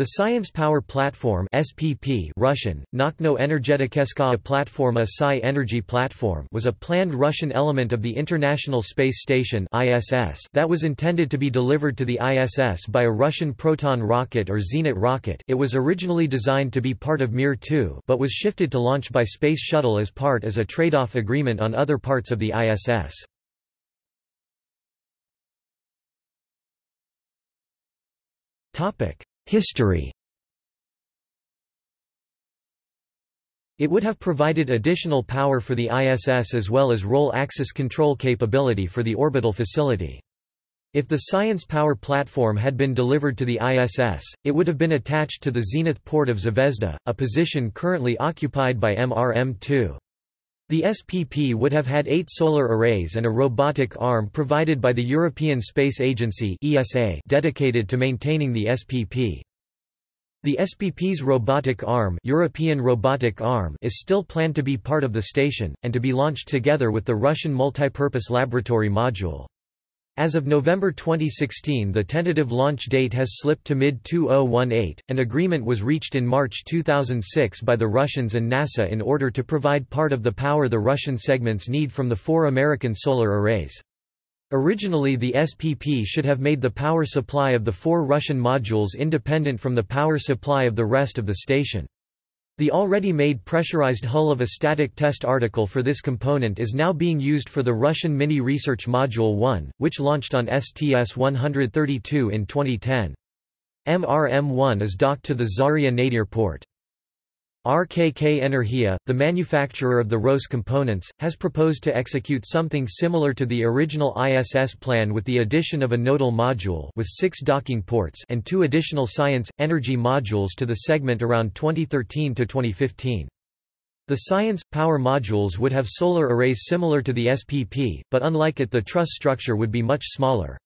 The Science Power Platform SPP Russian, Nauchno Energeticheskaya Platforma Psi Energy Platform was a planned Russian element of the International Space Station ISS that was intended to be delivered to the ISS by a Russian Proton rocket or Zenit rocket it was originally designed to be part of Mir 2 but was shifted to launch by Space Shuttle as part as a trade-off agreement on other parts of the ISS. Topic History It would have provided additional power for the ISS as well as roll axis control capability for the orbital facility. If the Science Power platform had been delivered to the ISS, it would have been attached to the zenith port of Zvezda, a position currently occupied by MRM-2. The SPP would have had eight solar arrays and a robotic arm provided by the European Space Agency dedicated to maintaining the SPP. The SPP's robotic arm, European robotic arm is still planned to be part of the station, and to be launched together with the Russian multipurpose laboratory module. As of November 2016 the tentative launch date has slipped to mid-2018. An agreement was reached in March 2006 by the Russians and NASA in order to provide part of the power the Russian segments need from the four American solar arrays. Originally the SPP should have made the power supply of the four Russian modules independent from the power supply of the rest of the station. The already made pressurized hull of a static test article for this component is now being used for the Russian Mini Research Module 1, which launched on STS-132 in 2010. MRM-1 is docked to the Zarya Nadir port. RKK Energia, the manufacturer of the ROS components, has proposed to execute something similar to the original ISS plan with the addition of a nodal module with six docking ports and two additional science, energy modules to the segment around 2013 to 2015. The science, power modules would have solar arrays similar to the SPP, but unlike it the truss structure would be much smaller.